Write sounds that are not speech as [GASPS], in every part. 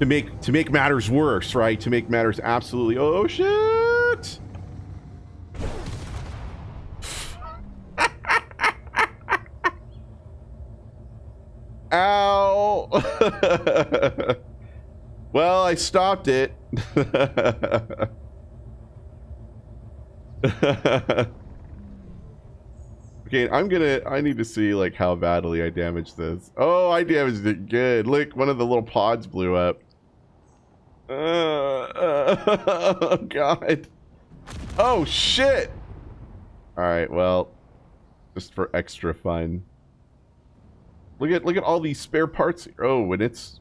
to make to make matters worse, right? To make matters absolutely oh, oh shit. [LAUGHS] Ow. [LAUGHS] well, I stopped it. [LAUGHS] okay, I'm gonna. I need to see like how badly I damaged this. Oh, I damaged it good. Look, one of the little pods blew up. Uh, uh, [LAUGHS] oh god. Oh shit. All right. Well, just for extra fun. Look at look at all these spare parts. here. Oh, and it's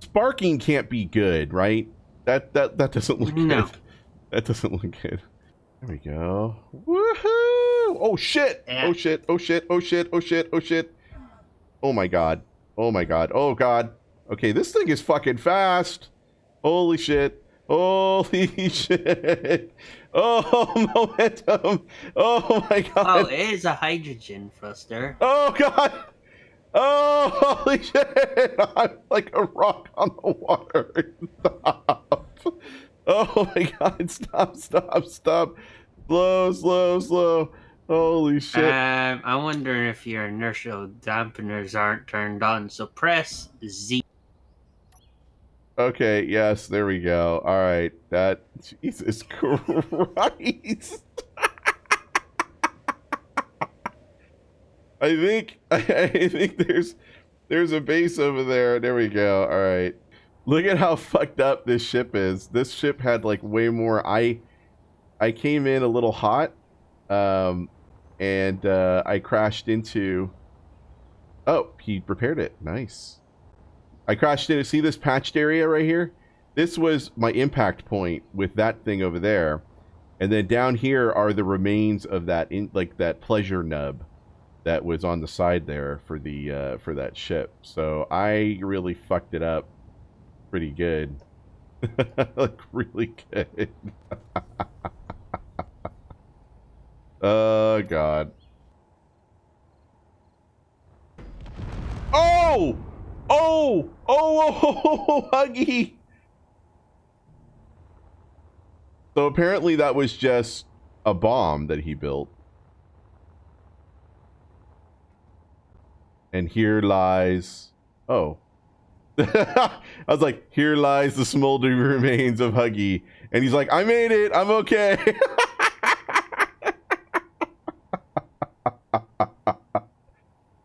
sparking can't be good, right? That that that doesn't look No. good. That doesn't look good. There we go. Woohoo! Oh shit! Oh shit! Oh shit! Oh shit! Oh shit! Oh shit! Oh my god! Oh my god! Oh god! Okay, this thing is fucking fast. Holy shit! Holy [LAUGHS] shit! Oh [LAUGHS] momentum! Oh my god! Oh, it is a hydrogen thruster. Oh god! Oh holy [LAUGHS] shit! I'm like a rock on the water. Stop! Oh my god! Stop! Stop! Stop! Slow! Slow! Slow! Holy shit! Um, I'm wondering if your inertial dampeners aren't turned on. So press Z. Okay. Yes. There we go. All right. That. Jesus [LAUGHS] Christ! I think [LAUGHS] I think there's there's a base over there. There we go. All right. Look at how fucked up this ship is. This ship had like way more. I I came in a little hot, um, and uh, I crashed into. Oh, he repaired it. Nice. I crashed into. See this patched area right here? This was my impact point with that thing over there, and then down here are the remains of that in like that pleasure nub that was on the side there for the uh, for that ship. So I really fucked it up pretty good. [LAUGHS] like really good. [LAUGHS] oh god. Oh! Oh! Oh! [LAUGHS] Oh! Huggy! So apparently that was just a bomb that he built. And here lies. Oh. [LAUGHS] I was like, here lies the smoldering [LAUGHS] remains of Huggy. And he's like, I made it. I'm okay.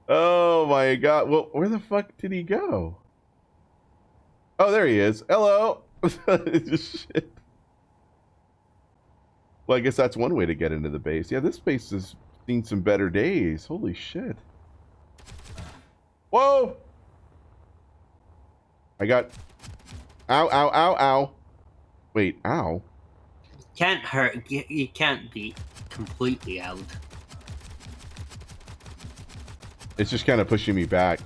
oh god. Well, where the fuck did he go? Oh, there he is. Hello. [LAUGHS] Shit. Well, I guess that's one way to get into the base. Yeah, this base has seen some better days. Holy shit. Whoa! I got. Ow, ow, ow, ow. Wait, ow. Can't hurt. You can't be completely out. It's just kind of pushing me back.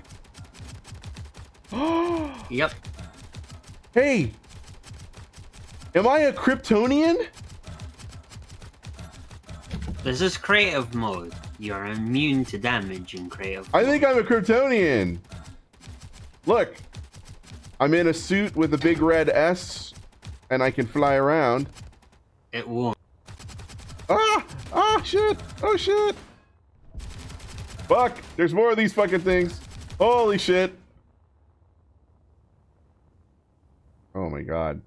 [GASPS] Yep. hey! Am I a Kryptonian? This is creative mode. You're immune to damage in creative. I think I'm a Kryptonian. Look. I'm in a suit with a big red S, and I can fly around. It won't. Ah! Ah, shit! Oh, shit! Fuck! There's more of these fucking things. Holy shit! Oh my god.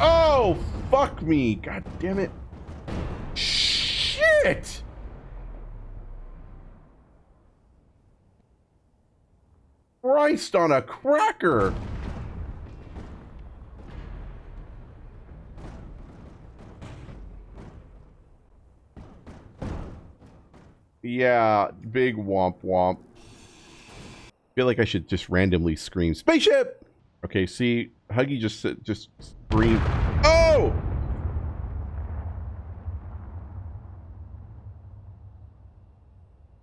Oh, fuck me! God damn it. Shit! Christ on a cracker! Yeah, big womp womp. feel like I should just randomly scream spaceship. Okay, see, Huggy just just scream. Oh!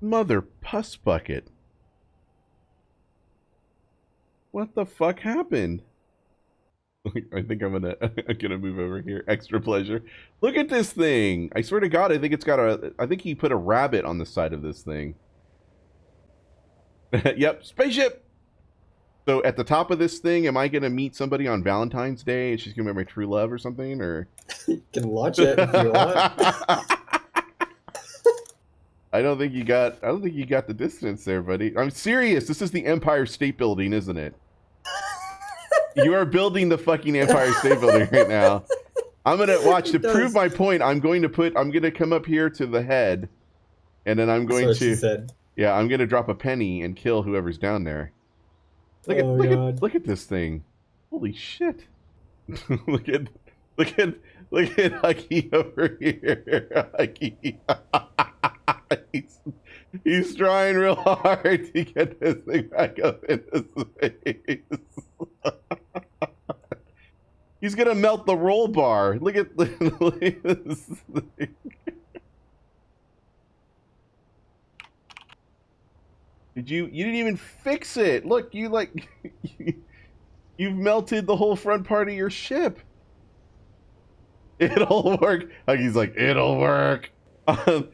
Mother puss bucket. What the fuck happened? [LAUGHS] I think I'm gonna [LAUGHS] I'm gonna move over here. Extra pleasure. Look at this thing. I swear to God, I think it's got a. I think he put a rabbit on the side of this thing. [LAUGHS] yep, spaceship. So at the top of this thing, am I gonna meet somebody on Valentine's Day and she's gonna be my true love or something? Or You can launch it if you want. I don't think you got. I don't think you got the distance there, buddy. I'm serious. This is the Empire State Building, isn't it? You are building the fucking Empire State Building right now. I'm gonna [LAUGHS] watch to prove my point. I'm going to put. I'm gonna come up here to the head, and then I'm going That's what she to. said. Yeah, I'm gonna drop a penny and kill whoever's down there. Look at Oh, look God. at look at this thing. Holy shit. [LAUGHS] look at look at look at Huggy over here. [LAUGHS] Huggy. He's, trying real hard to get this thing back up into space. he's gonna melt the roll bar. [LAUGHS] Look at, this thing. Did you? You didn't even fix it. Look, you like, [LAUGHS] you've melted the whole front part of your ship. It'll work. Like he's like, it'll work. [LAUGHS] Um,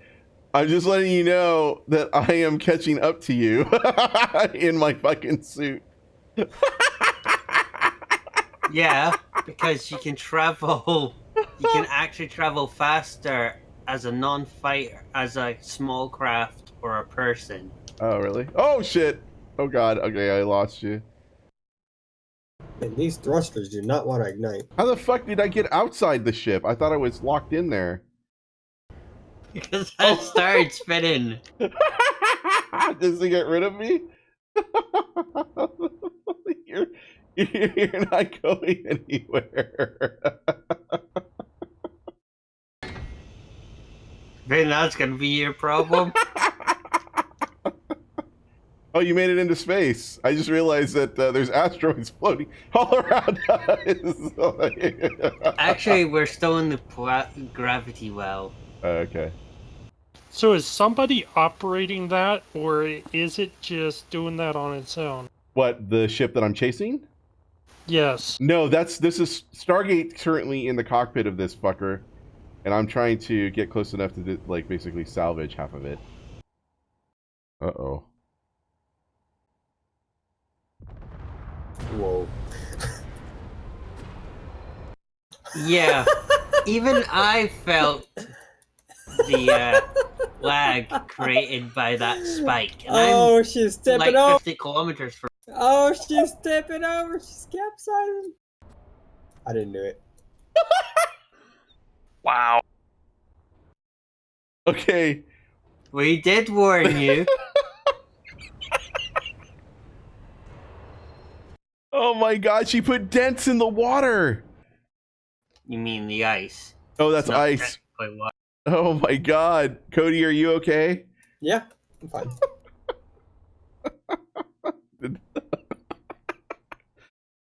I'm just letting you know that I am catching up to you [LAUGHS] in my fucking suit. [LAUGHS] Yeah, because you can travel. You can actually travel faster as a non-fighter, as a small craft or a person. Oh really? Oh shit! Oh god. Okay, I lost you. And these thrusters do not want to ignite. How the fuck did I get outside the ship? I thought I was locked in there. Because I started spinning. Does to get rid of me? [LAUGHS] you're, you're not going anywhere. [LAUGHS] Then that's gonna be your problem. [LAUGHS] oh, you made it into space. I just realized that uh, there's asteroids floating all around us. Actually, we're still in the gravity well. okay. So is somebody operating that, or is it just doing that on its own? What, the ship that I'm chasing? Yes. No, that's this is Stargate currently in the cockpit of this fucker, and I'm trying to get close enough to like basically salvage half of it. Uh oh. Whoa. [LAUGHS] Yeah, even I felt the uh, [LAUGHS] lag created by that spike. And Oh, she's I'm tipping like over. 50 kilometers from. Oh, she's tipping over. She's capsizing. I didn't do it. [LAUGHS] Wow. Okay. We did warn you. [LAUGHS] Oh my god, she put dents in the water. you mean the ice? Oh, that's ice. Technically water. Oh my god. Cody, are you okay? Yeah, I'm fine. [LAUGHS]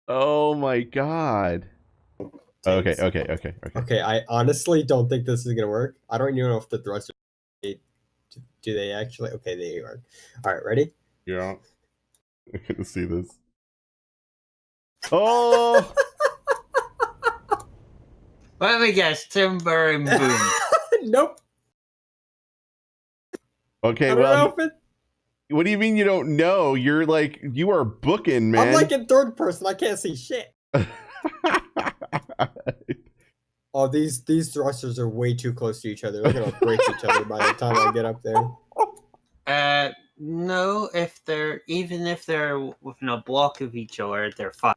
Oh my god. Okay, okay, okay, okay. Okay, I honestly don't think this is gonna work. I don't even know if the thrusters do do they actually. Okay, they work. All right, ready? Yeah. I can see this. Oh! [LAUGHS] Let me guess, timber and boom. Nope. Okay, well, it, what do you mean you don't know? You're like, you are booking, man. I'm like in third person. I can't see shit. [LAUGHS] Oh, these these thrusters are way too close to each other. They're gonna break each other by the time I get up there. Uh, no, if they're even if they're within a block of each other, they're fine.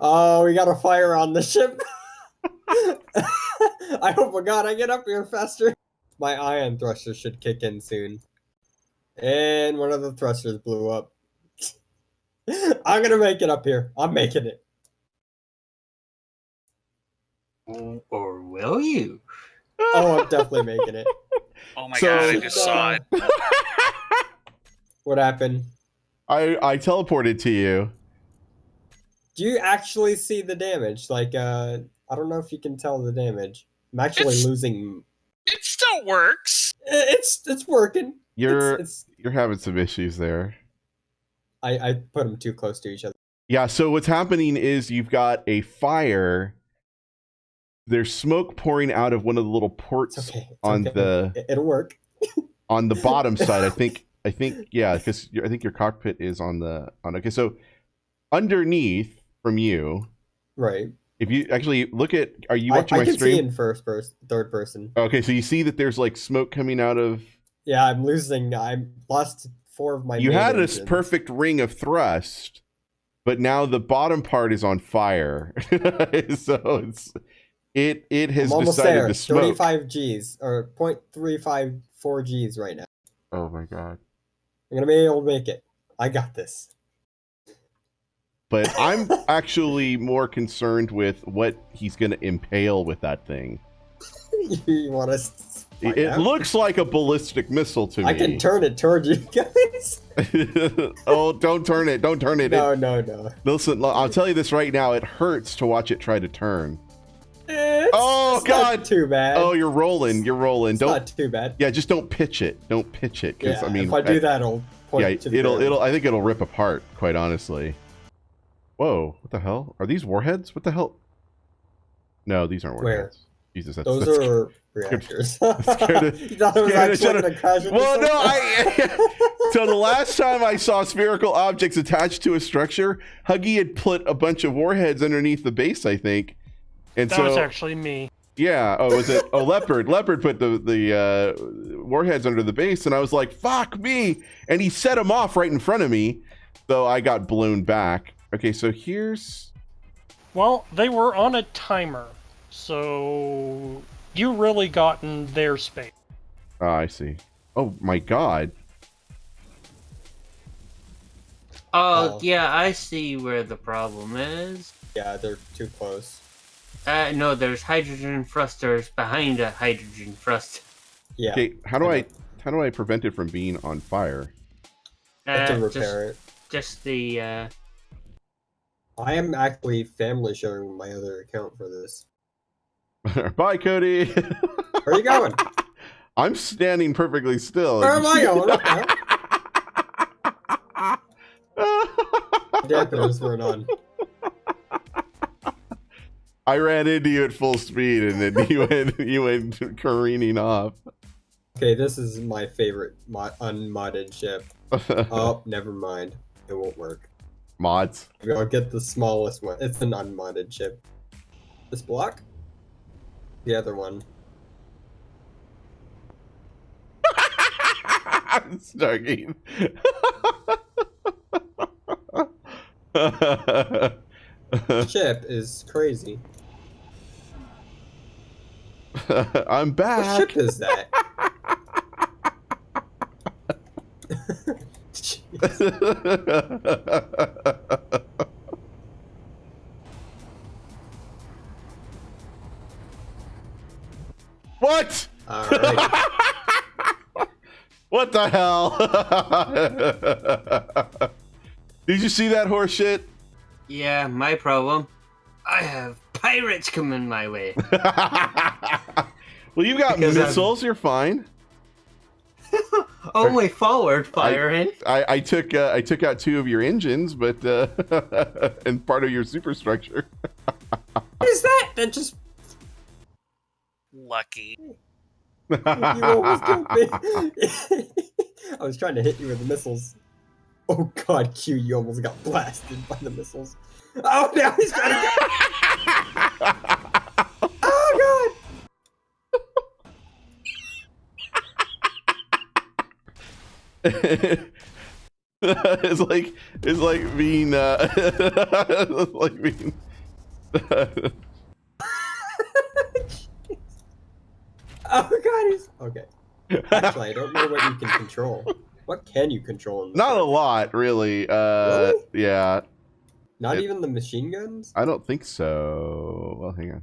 Oh, we got a fire on the ship. [LAUGHS] [LAUGHS] I hope to God I get up here faster. My ion thruster should kick in soon. And one of the thrusters blew up. [LAUGHS] I'm gonna make it up here. I'm making it. Or will you? Oh, I'm definitely making it. [LAUGHS] Oh my So- god, I just saw it. What happened? I I teleported to you. Do you actually see the damage? Like, uh, I don't know if you can tell the damage. I'm actually It's- losing. It still works. It's it's working. You're It's, it's, you're having some issues there. I I put them too close to each other. Yeah, so what's happening is you've got a fire. There's smoke pouring out of one of the little ports It's okay. It's on okay. the It- It'll work. [LAUGHS] on the bottom [LAUGHS] side. I think I think yeah, because I think your cockpit is on the on. Okay, so underneath from you, Right. If you actually look at, are you I, watching I my can stream? see in first person, third person. Okay, so you see that there's like smoke coming out of. Yeah, I'm losing. I'm lost four of my. you had this perfect ring of thrust, but now the bottom part is on fire. [LAUGHS] so it's it it has I'm almost decided there. to smoke. 35 Gs or 0.354 Gs right now. Oh my god! I'm gonna be able to make it. I got this. But I'm actually more concerned with what he's going to impale with that thing. [LAUGHS] you want us? It, it looks like a ballistic missile to me. I can turn it toward you guys. [LAUGHS] oh, don't turn it! Don't turn it! no, It- no, no. listen, I'll tell you this right now. It hurts to watch it try to turn. It's, Oh, it's not God. too bad. Oh, you're rolling. You're rolling. it's Don't. not too bad. Yeah, just don't pitch it. Don't pitch it, because Yeah, I mean, if I do that, it'll point yeah, to the it'll it'll. I think it'll rip apart. Quite honestly. Whoa! What the hell? Are these warheads? What the hell? No, these aren't Where? warheads. Jesus, that's, Those that's are reactors. [LAUGHS] scared of- [LAUGHS] you thought it was actually gonna crash Well, no. I. [LAUGHS] so the last time I saw spherical objects attached to a structure, Huggy had put a bunch of warheads underneath the base, I think. And That so was actually me. yeah, oh, was it? Oh, leopard. Leopard put the the uh, warheads under the base, and I was like, "Fuck me!" And he set them off right in front of me, so I got blown back. Okay, so here's Well, they were on a timer, so you really got in their space. oh, I see. Oh my god. Oh, Oh. yeah, I see where the problem is. Yeah, they're too close. Uh, no, there's hydrogen thrusters behind a hydrogen thruster. Yeah, Okay, how do I I how do I prevent it from being on fire? I have Uh, to just, repair it. just the uh, I am actually family sharing my other account for this. [LAUGHS] Bye, Cody. Where are you going? [LAUGHS] I'm standing perfectly still. Where am I [LAUGHS] going? Okay. Weren't on. I ran into you at full speed, and then you went you went careening off. Okay, this is my favorite mod- unmodded ship. Oh, never mind. It won't work. Mods. I'll get the smallest one. It's an unmodded ship. This block? The other one. [LAUGHS] Stargate. Ship [LAUGHS] is crazy. [LAUGHS] I'm back. What ship is that? [LAUGHS] what? Alright. [LAUGHS] What the hell? [LAUGHS] Did you see that horse shit? yeah, my problem. I have pirates coming my way. well, you've got Because I'm- missiles. You're fine. Only forward firing. I, I took uh, I took out two of your engines, but uh, [LAUGHS] and part of your superstructure. [LAUGHS] What is that? That just Lucky. you almost killed me. [LAUGHS] I was trying to hit you with the missiles. Oh god, Q, you almost got blasted by the missiles. Oh now he's trying to go. Oh [LAUGHS] it's like it's like being uh, [LAUGHS] it's like being. [LAUGHS] Oh god, he's okay. Actually, I don't know what you can control. What can you control? Not a lot, really. Uh, Really? yeah, Not it- even the machine guns. I don't think so. Well, hang on.